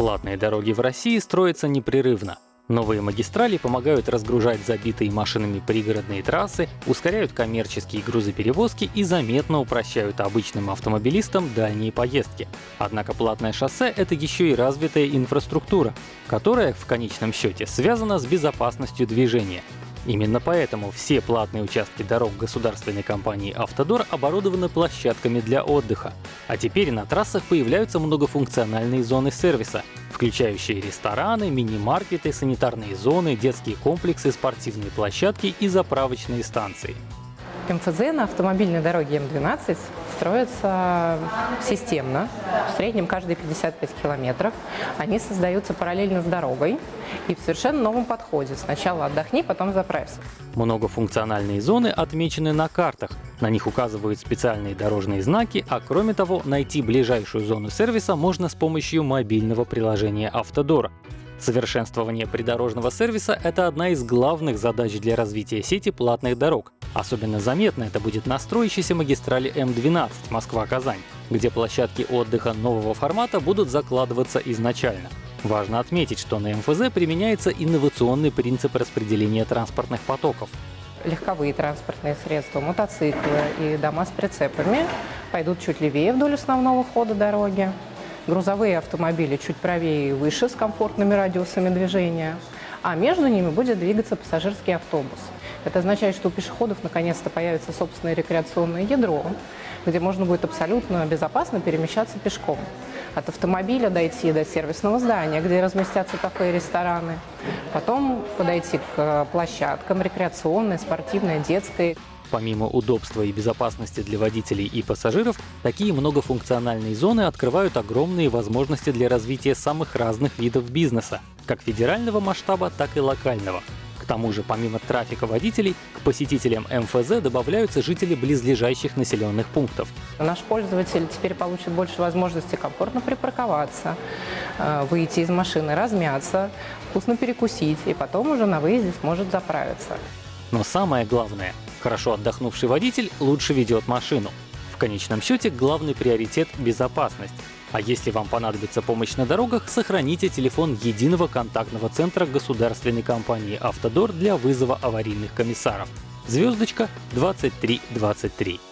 Платные дороги в России строятся непрерывно. Новые магистрали помогают разгружать забитые машинами пригородные трассы, ускоряют коммерческие грузоперевозки и заметно упрощают обычным автомобилистам дальние поездки. Однако платное шоссе — это еще и развитая инфраструктура, которая в конечном счете связана с безопасностью движения. Именно поэтому все платные участки дорог государственной компании «Автодор» оборудованы площадками для отдыха. А теперь на трассах появляются многофункциональные зоны сервиса, включающие рестораны, мини-маркеты, санитарные зоны, детские комплексы, спортивные площадки и заправочные станции. МФЗ на автомобильной дороге М12 строятся системно, в среднем каждые 55 километров. Они создаются параллельно с дорогой и в совершенно новом подходе. Сначала отдохни, потом заправься. Многофункциональные зоны отмечены на картах. На них указывают специальные дорожные знаки, а кроме того, найти ближайшую зону сервиса можно с помощью мобильного приложения «Автодора». Совершенствование придорожного сервиса — это одна из главных задач для развития сети платных дорог. Особенно заметно это будет на строящейся магистрали М12 Москва-Казань, где площадки отдыха нового формата будут закладываться изначально. Важно отметить, что на МФЗ применяется инновационный принцип распределения транспортных потоков. Легковые транспортные средства, мотоциклы и дома с прицепами пойдут чуть левее вдоль основного хода дороги, грузовые автомобили чуть правее и выше с комфортными радиусами движения, а между ними будет двигаться пассажирский автобус. Это означает, что у пешеходов наконец-то появится собственное рекреационное ядро, где можно будет абсолютно безопасно перемещаться пешком. От автомобиля дойти до сервисного здания, где разместятся кафе и рестораны. Потом подойти к площадкам рекреационной, спортивной, детской. Помимо удобства и безопасности для водителей и пассажиров, такие многофункциональные зоны открывают огромные возможности для развития самых разных видов бизнеса, как федерального масштаба, так и локального. К тому же, помимо трафика водителей, к посетителям МФЗ добавляются жители близлежащих населенных пунктов. Наш пользователь теперь получит больше возможностей комфортно припарковаться, э, выйти из машины, размяться, вкусно перекусить, и потом уже на выезде сможет заправиться. Но самое главное, хорошо отдохнувший водитель лучше ведет машину. В конечном счете главный приоритет — безопасность. А если вам понадобится помощь на дорогах, сохраните телефон единого контактного центра государственной компании «Автодор» для вызова аварийных комиссаров. Звездочка 2323.